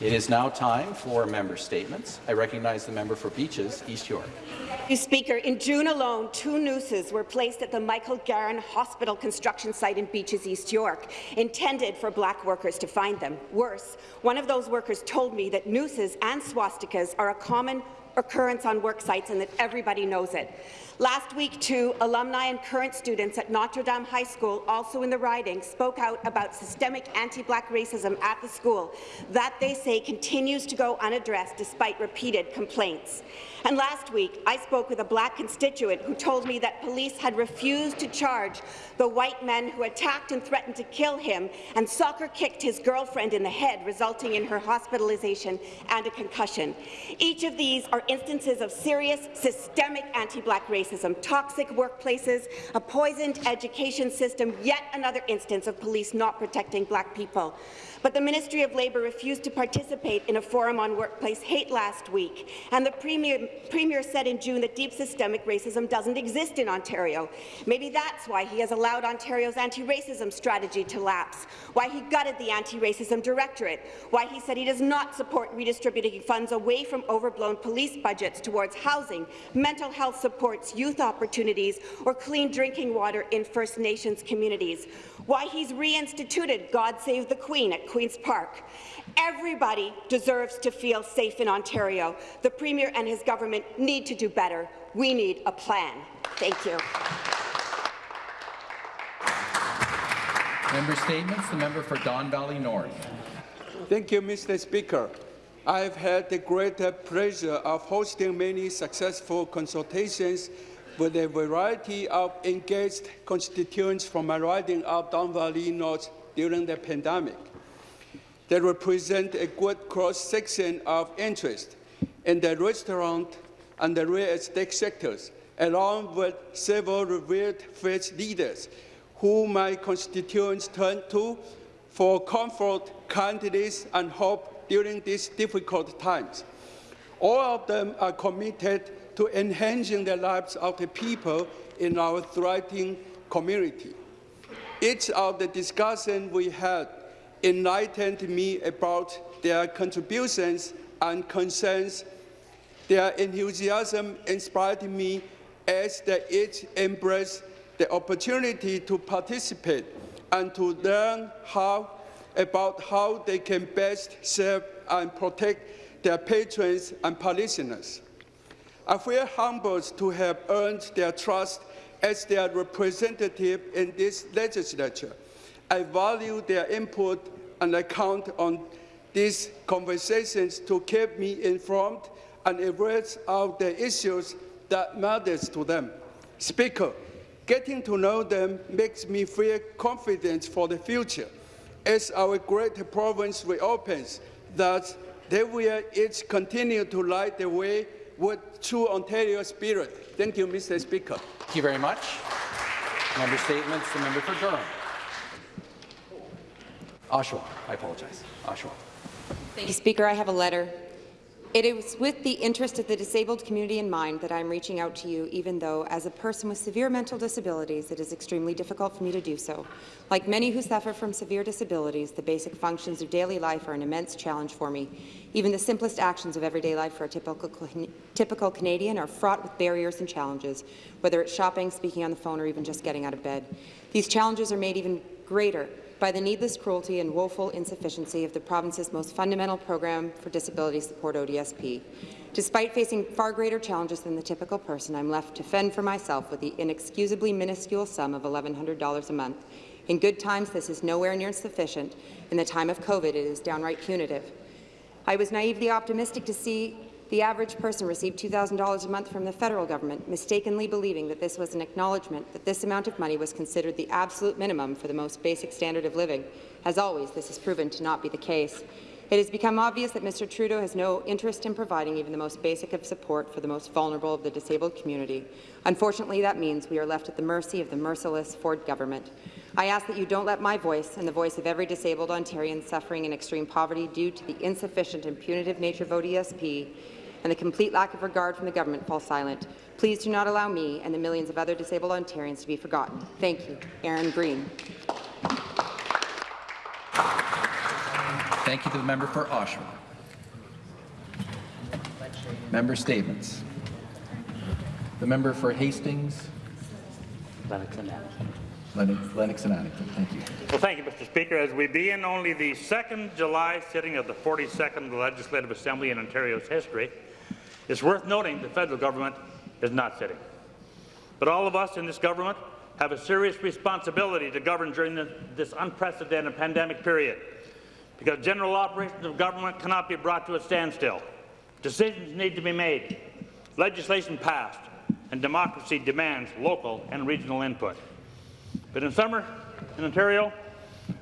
It is now time for member statements. I recognize the member for Beaches, East York. You Speaker, in June alone, two nooses were placed at the Michael Garron Hospital construction site in Beaches, East York, intended for black workers to find them. Worse, one of those workers told me that nooses and swastikas are a common occurrence on work sites and that everybody knows it. Last week, too, alumni and current students at Notre Dame High School, also in the riding, spoke out about systemic anti-black racism at the school that they say continues to go unaddressed despite repeated complaints. And last week, I spoke with a black constituent who told me that police had refused to charge the white men who attacked and threatened to kill him and soccer-kicked his girlfriend in the head, resulting in her hospitalization and a concussion. Each of these are instances of serious, systemic anti-black racism, toxic workplaces, a poisoned education system, yet another instance of police not protecting black people. But the Ministry of Labour refused to participate in a forum on workplace hate last week, and the Premier, Premier said in June that deep systemic racism doesn't exist in Ontario. Maybe that's why he has allowed Ontario's anti-racism strategy to lapse, why he gutted the Anti-Racism Directorate, why he said he does not support redistributing funds away from overblown police budgets towards housing, mental health supports, youth opportunities, or clean drinking water in First Nations communities, why he's reinstituted God Save the Queen at Queen's Park. Everybody deserves to feel safe in Ontario. The Premier and his government need to do better. We need a plan. Thank you. Member statements. The member for Don Valley North. Thank you, Mr. Speaker. I have had the great pleasure of hosting many successful consultations with a variety of engaged constituents from my riding of Don Valley North during the pandemic. They represent a good cross-section of interest in the restaurant and the real estate sectors, along with several revered faith leaders who my constituents turn to for comfort, kindness, and hope during these difficult times. All of them are committed to enhancing the lives of the people in our thriving community. Each of the discussions we had enlightened me about their contributions and concerns. Their enthusiasm inspired me as they each embraced the opportunity to participate and to learn how about how they can best serve and protect their patrons and parishioners. I feel humbled to have earned their trust as their representative in this legislature. I value their input and I count on these conversations to keep me informed and abreast of the issues that matters to them. Speaker, Getting to know them makes me feel confident for the future as our great province reopens, that they will each continue to light the way with true Ontario spirit. Thank you, Mr. Speaker. Thank you very much. Member statements. The member for Durham. Oshawa. I apologize. Oshawa. Thank you, Speaker. I have a letter it is with the interest of the disabled community in mind that I am reaching out to you, even though, as a person with severe mental disabilities, it is extremely difficult for me to do so. Like many who suffer from severe disabilities, the basic functions of daily life are an immense challenge for me. Even the simplest actions of everyday life for a typical, typical Canadian are fraught with barriers and challenges, whether it's shopping, speaking on the phone, or even just getting out of bed. These challenges are made even greater by the needless cruelty and woeful insufficiency of the province's most fundamental program for disability support, ODSP. Despite facing far greater challenges than the typical person, I'm left to fend for myself with the inexcusably minuscule sum of $1,100 a month. In good times, this is nowhere near sufficient. In the time of COVID, it is downright punitive. I was naively optimistic to see the average person received $2,000 a month from the federal government, mistakenly believing that this was an acknowledgement that this amount of money was considered the absolute minimum for the most basic standard of living. As always, this has proven to not be the case. It has become obvious that Mr. Trudeau has no interest in providing even the most basic of support for the most vulnerable of the disabled community. Unfortunately, that means we are left at the mercy of the merciless Ford government. I ask that you don't let my voice and the voice of every disabled Ontarian suffering in extreme poverty due to the insufficient and punitive nature of ODSP and the complete lack of regard from the government fall silent. Please do not allow me and the millions of other disabled Ontarians to be forgotten. Thank you. Aaron Green. Thank you to the member for Oshawa. Member statements. The member for Hastings, Lennox and Addison. Lennox, Lennox and Addington. Thank you. Well, thank you, Mr. Speaker. As we begin only the second July sitting of the 42nd Legislative Assembly in Ontario's history, it's worth noting the federal government is not sitting. But all of us in this government have a serious responsibility to govern during the, this unprecedented pandemic period, because general operations of government cannot be brought to a standstill. Decisions need to be made, legislation passed, and democracy demands local and regional input. But in summer, in Ontario,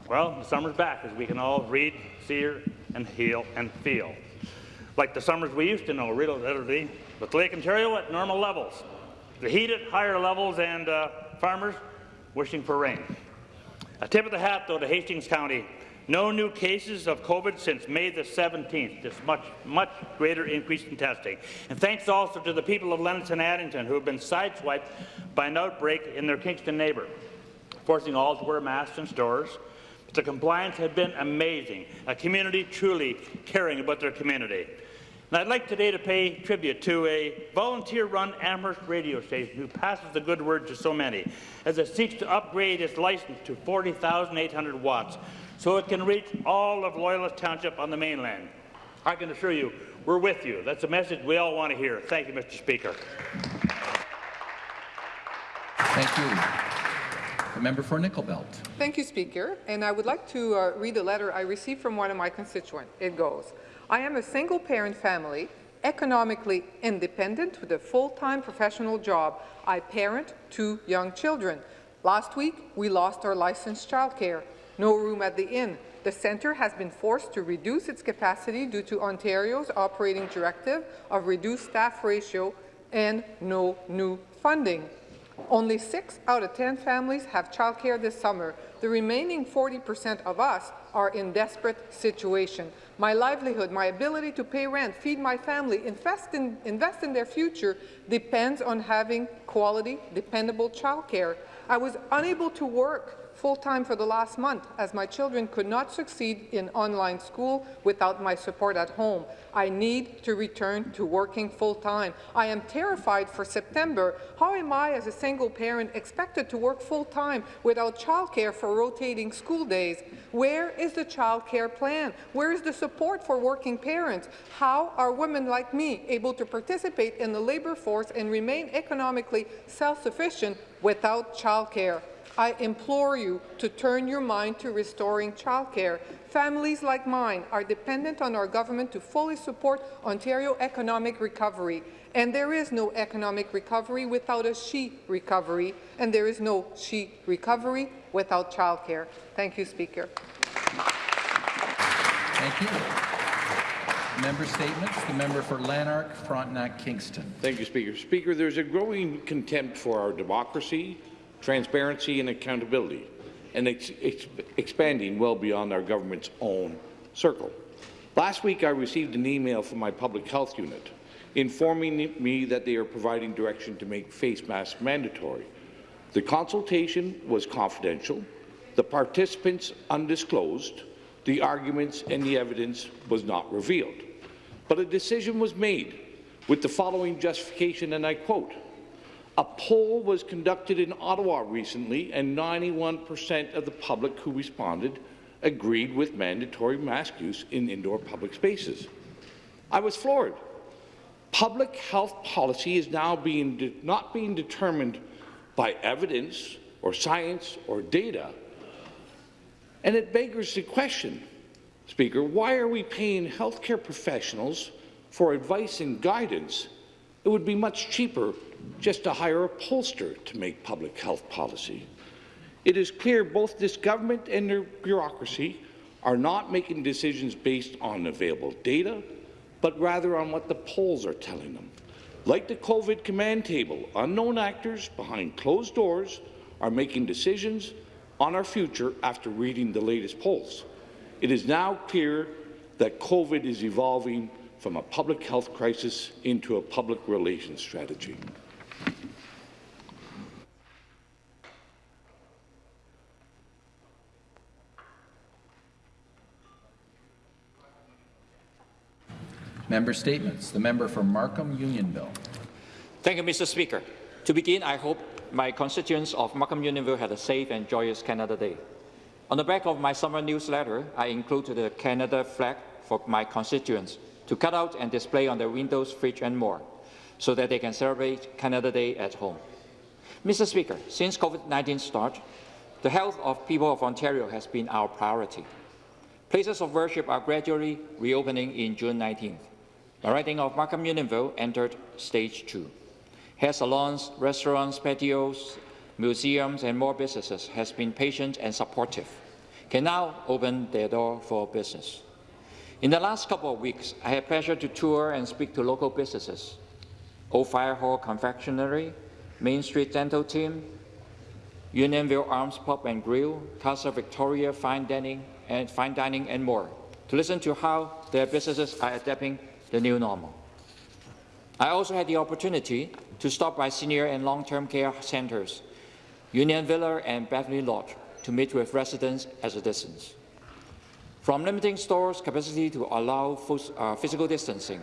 well, the summer's back, as we can all read, see, and heal and feel. Like the summers we used to know, literally, with Lake Ontario at normal levels. The heat at higher levels and uh, farmers wishing for rain. A tip of the hat, though, to Hastings County. No new cases of COVID since May the 17th. This much, much greater increase in testing. And thanks also to the people of Lennox and Addington who have been sideswiped by an outbreak in their Kingston neighbour, forcing all to wear masks in stores. But the compliance has been amazing. A community truly caring about their community. And I'd like today to pay tribute to a volunteer-run Amherst radio station who passes the good word to so many, as it seeks to upgrade its license to 40,800 watts, so it can reach all of Loyalist Township on the mainland. I can assure you, we're with you. That's a message we all want to hear. Thank you, Mr. Speaker. Thank you. The member for Nickel Belt. Thank you, Speaker. And I would like to uh, read a letter I received from one of my constituents. It goes, I am a single-parent family, economically independent with a full-time professional job. I parent two young children. Last week, we lost our licensed childcare. No room at the inn. The centre has been forced to reduce its capacity due to Ontario's operating directive of reduced staff ratio and no new funding. Only 6 out of 10 families have childcare this summer. The remaining 40% of us are in desperate situation. My livelihood, my ability to pay rent, feed my family, invest in, invest in their future depends on having quality, dependable childcare. I was unable to work full-time for the last month as my children could not succeed in online school without my support at home. I need to return to working full-time. I am terrified for September. How am I, as a single parent, expected to work full-time without childcare for rotating school days? Where is the childcare plan? Where is the support for working parents? How are women like me able to participate in the labour force and remain economically self-sufficient without childcare? I implore you to turn your mind to restoring childcare. Families like mine are dependent on our government to fully support Ontario economic recovery. And there is no economic recovery without a she recovery, and there is no she recovery without childcare. Thank you, Speaker. Thank you. Member statements. The member for Lanark, Frontenac, Kingston. Thank you, Speaker. Speaker, there's a growing contempt for our democracy, transparency and accountability, and ex ex expanding well beyond our government's own circle. Last week, I received an email from my public health unit informing me that they are providing direction to make face masks mandatory. The consultation was confidential, the participants undisclosed, the arguments and the evidence was not revealed. But a decision was made with the following justification, and I quote, a poll was conducted in Ottawa recently, and 91% of the public who responded agreed with mandatory mask use in indoor public spaces. I was floored. Public health policy is now being not being determined by evidence or science or data. And it beggars the question, Speaker, why are we paying healthcare professionals for advice and guidance? It would be much cheaper just to hire a pollster to make public health policy. It is clear both this government and their bureaucracy are not making decisions based on available data, but rather on what the polls are telling them. Like the COVID command table, unknown actors behind closed doors are making decisions on our future after reading the latest polls. It is now clear that COVID is evolving from a public health crisis into a public relations strategy. Member Statements. The member for Markham Unionville. Thank you, Mr. Speaker. To begin, I hope my constituents of Markham Unionville had a safe and joyous Canada Day. On the back of my summer newsletter, I included the Canada flag for my constituents to cut out and display on their windows, fridge and more, so that they can celebrate Canada Day at home. Mr. Speaker, since COVID-19 started, the health of people of Ontario has been our priority. Places of worship are gradually reopening in June 19th. The riding of Markham Unionville entered stage two. Hair salons, restaurants, patios, museums and more businesses has been patient and supportive, can now open their door for business. In the last couple of weeks, I had pleasure to tour and speak to local businesses. Old Fire Hall Confectionery, Main Street Dental Team, Unionville Arms Pub and Grill, Casa Victoria Fine Dining and Fine Dining and more, to listen to how their businesses are adapting the new normal. I also had the opportunity to stop by senior and long-term care centres, Union Villa and Beverly Lodge, to meet with residents at a distance. From limiting stores' capacity to allow uh, physical distancing,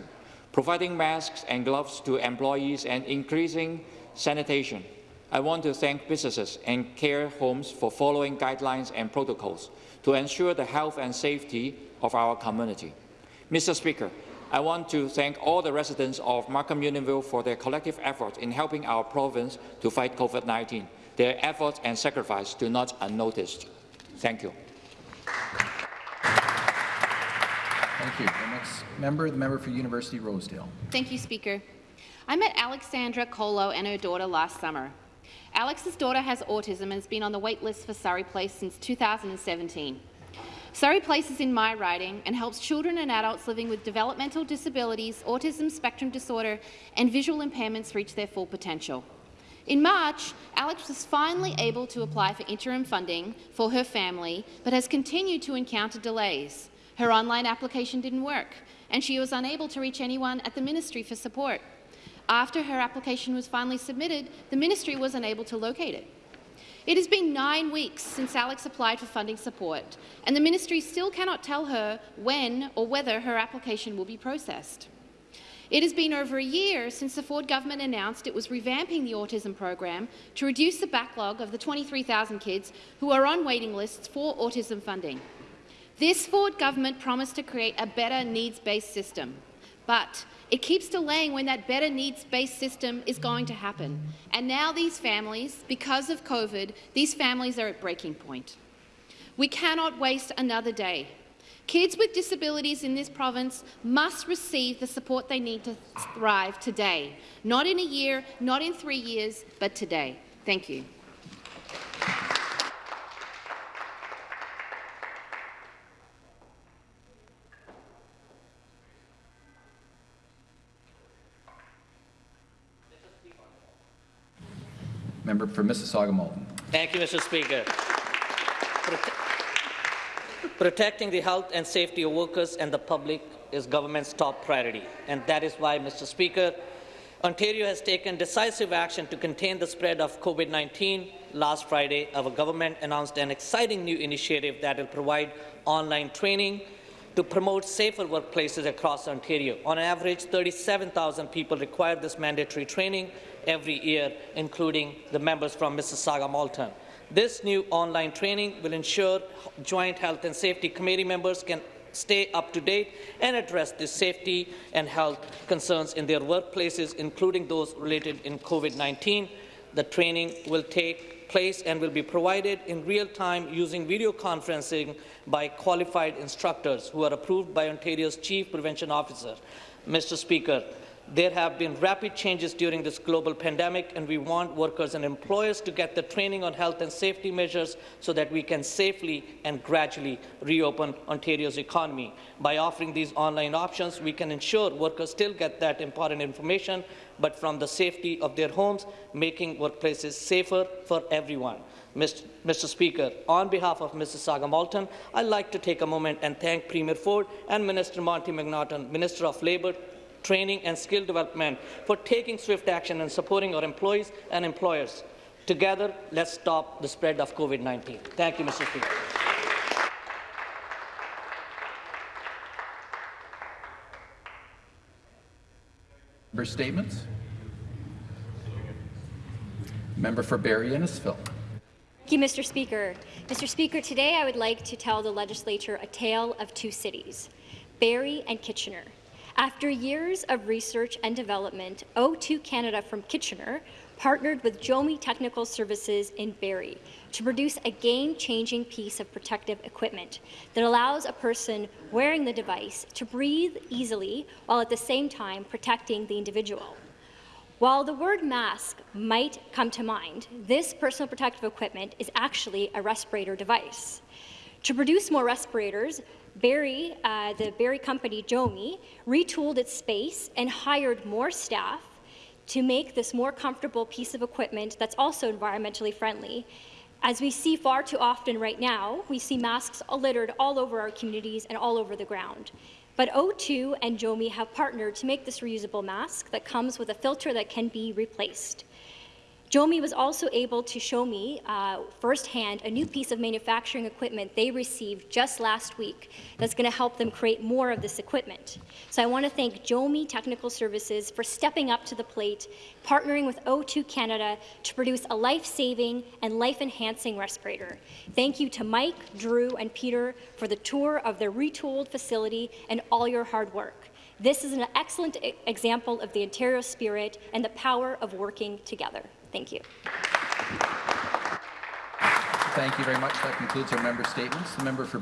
providing masks and gloves to employees and increasing sanitation, I want to thank businesses and care homes for following guidelines and protocols to ensure the health and safety of our community. Mr. Speaker, I want to thank all the residents of Markham Unionville for their collective efforts in helping our province to fight COVID-19. Their efforts and sacrifice do not unnoticed. Thank you. Thank you. The next member, the member for University Rosedale. Thank you, Speaker. I met Alexandra Colo and her daughter last summer. Alex's daughter has autism and has been on the wait list for Surrey Place since 2017. Surrey Place is in my riding and helps children and adults living with developmental disabilities, autism spectrum disorder and visual impairments reach their full potential. In March, Alex was finally able to apply for interim funding for her family, but has continued to encounter delays. Her online application didn't work, and she was unable to reach anyone at the ministry for support. After her application was finally submitted, the ministry was unable to locate it. It has been nine weeks since Alex applied for funding support, and the ministry still cannot tell her when or whether her application will be processed. It has been over a year since the Ford government announced it was revamping the autism program to reduce the backlog of the 23,000 kids who are on waiting lists for autism funding. This Ford government promised to create a better needs-based system, but it keeps delaying when that better needs-based system is going to happen. And now these families, because of COVID, these families are at breaking point. We cannot waste another day. Kids with disabilities in this province must receive the support they need to thrive today, not in a year, not in three years, but today. Thank you. Member for Mississauga Malton. Thank you, Mr. Speaker. Prote protecting the health and safety of workers and the public is government's top priority, and that is why, Mr. Speaker, Ontario has taken decisive action to contain the spread of COVID-19. Last Friday, our government announced an exciting new initiative that will provide online training to promote safer workplaces across Ontario. On average, 37,000 people require this mandatory training every year, including the members from Mississauga Malton. This new online training will ensure Joint Health and Safety Committee members can stay up to date and address the safety and health concerns in their workplaces, including those related in COVID-19. The training will take place and will be provided in real time using video conferencing by qualified instructors who are approved by Ontario's Chief Prevention Officer. Mr. Speaker, there have been rapid changes during this global pandemic, and we want workers and employers to get the training on health and safety measures so that we can safely and gradually reopen Ontario's economy. By offering these online options, we can ensure workers still get that important information, but from the safety of their homes, making workplaces safer for everyone. Mr. Speaker, on behalf of Mississauga Malton, I'd like to take a moment and thank Premier Ford and Minister Monte McNaughton, Minister of Labour, training and skill development, for taking swift action and supporting our employees and employers. Together, let's stop the spread of COVID-19. Thank you, Mr. Speaker. Member statements. Member for Barrie Innisfil. Thank you, Mr. Speaker. Mr. Speaker, today I would like to tell the legislature a tale of two cities, Barrie and Kitchener. After years of research and development, O2 Canada from Kitchener partnered with Jomi Technical Services in Barrie to produce a game-changing piece of protective equipment that allows a person wearing the device to breathe easily while at the same time protecting the individual. While the word mask might come to mind, this personal protective equipment is actually a respirator device. To produce more respirators, Barrie, uh, the Barrie company Jomi, retooled its space and hired more staff to make this more comfortable piece of equipment that's also environmentally friendly. As we see far too often right now, we see masks littered all over our communities and all over the ground. But O2 and Jomi have partnered to make this reusable mask that comes with a filter that can be replaced. Jomi was also able to show me uh, firsthand a new piece of manufacturing equipment they received just last week that's going to help them create more of this equipment. So I want to thank Jomi Technical Services for stepping up to the plate, partnering with O2 Canada to produce a life-saving and life-enhancing respirator. Thank you to Mike, Drew, and Peter for the tour of their retooled facility and all your hard work. This is an excellent example of the Ontario spirit and the power of working together. Thank you. Thank you very much. That concludes our member statements. The member for